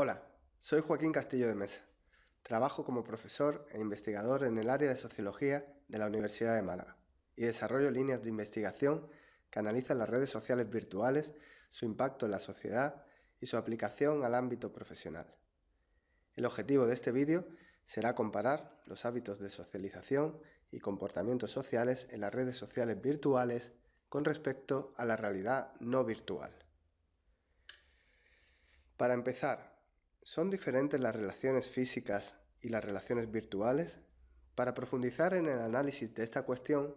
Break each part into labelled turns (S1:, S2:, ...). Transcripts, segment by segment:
S1: Hola, soy Joaquín Castillo de Mesa. Trabajo como profesor e investigador en el área de Sociología de la Universidad de Málaga y desarrollo líneas de investigación que analizan las redes sociales virtuales, su impacto en la sociedad y su aplicación al ámbito profesional. El objetivo de este vídeo será comparar los hábitos de socialización y comportamientos sociales en las redes sociales virtuales con respecto a la realidad no virtual. Para empezar, ¿Son diferentes las relaciones físicas y las relaciones virtuales? Para profundizar en el análisis de esta cuestión,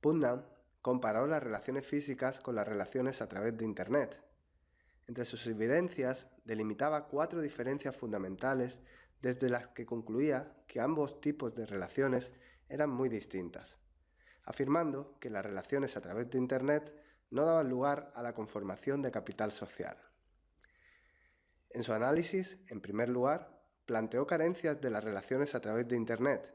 S1: Putnam comparó las relaciones físicas con las relaciones a través de Internet. Entre sus evidencias, delimitaba cuatro diferencias fundamentales desde las que concluía que ambos tipos de relaciones eran muy distintas, afirmando que las relaciones a través de Internet no daban lugar a la conformación de capital social. En su análisis, en primer lugar, planteó carencias de las relaciones a través de Internet,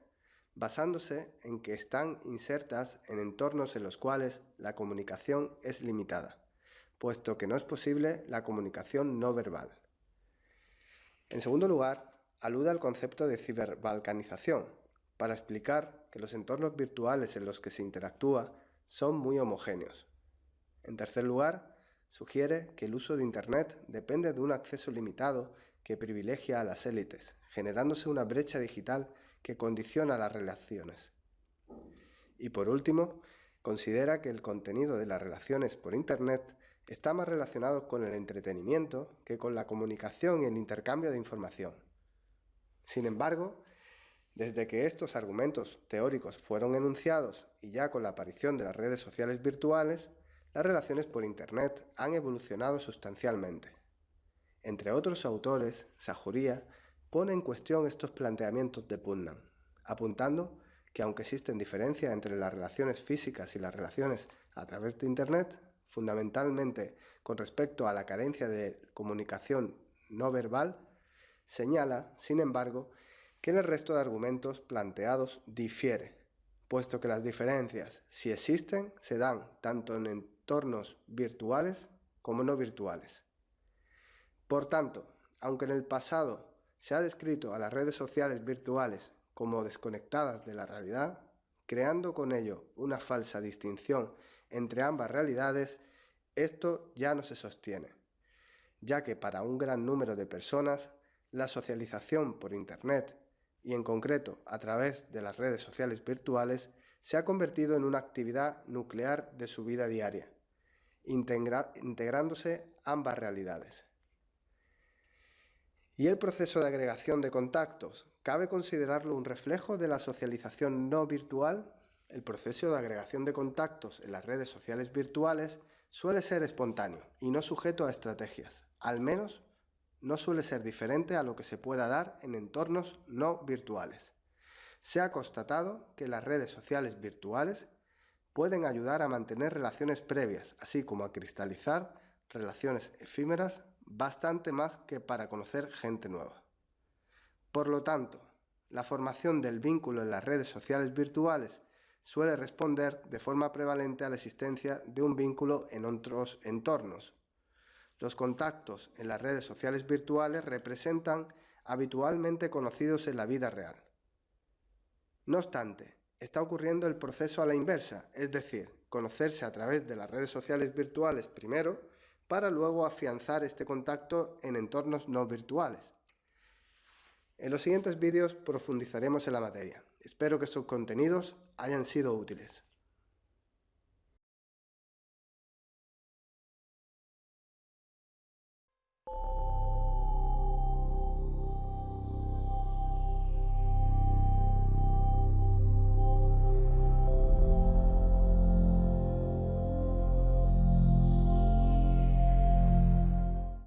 S1: basándose en que están insertas en entornos en los cuales la comunicación es limitada, puesto que no es posible la comunicación no verbal. En segundo lugar, alude al concepto de ciberbalcanización, para explicar que los entornos virtuales en los que se interactúa son muy homogéneos. En tercer lugar, Sugiere que el uso de Internet depende de un acceso limitado que privilegia a las élites, generándose una brecha digital que condiciona las relaciones. Y por último, considera que el contenido de las relaciones por Internet está más relacionado con el entretenimiento que con la comunicación y el intercambio de información. Sin embargo, desde que estos argumentos teóricos fueron enunciados y ya con la aparición de las redes sociales virtuales, las relaciones por Internet han evolucionado sustancialmente. Entre otros autores, Sajuría pone en cuestión estos planteamientos de Putnam, apuntando que aunque existen diferencias entre las relaciones físicas y las relaciones a través de Internet, fundamentalmente con respecto a la carencia de comunicación no verbal, señala, sin embargo, que en el resto de argumentos planteados difiere, puesto que las diferencias, si existen, se dan tanto en entornos virtuales como no virtuales. Por tanto, aunque en el pasado se ha descrito a las redes sociales virtuales como desconectadas de la realidad, creando con ello una falsa distinción entre ambas realidades, esto ya no se sostiene, ya que para un gran número de personas la socialización por Internet y en concreto a través de las redes sociales virtuales se ha convertido en una actividad nuclear de su vida diaria, integrándose ambas realidades. ¿Y el proceso de agregación de contactos? ¿Cabe considerarlo un reflejo de la socialización no virtual? El proceso de agregación de contactos en las redes sociales virtuales suele ser espontáneo y no sujeto a estrategias, al menos no suele ser diferente a lo que se pueda dar en entornos no virtuales. Se ha constatado que las redes sociales virtuales pueden ayudar a mantener relaciones previas, así como a cristalizar relaciones efímeras bastante más que para conocer gente nueva. Por lo tanto, la formación del vínculo en las redes sociales virtuales suele responder de forma prevalente a la existencia de un vínculo en otros entornos. Los contactos en las redes sociales virtuales representan habitualmente conocidos en la vida real. No obstante, está ocurriendo el proceso a la inversa, es decir, conocerse a través de las redes sociales virtuales primero, para luego afianzar este contacto en entornos no virtuales. En los siguientes vídeos profundizaremos en la materia. Espero que estos contenidos hayan sido útiles.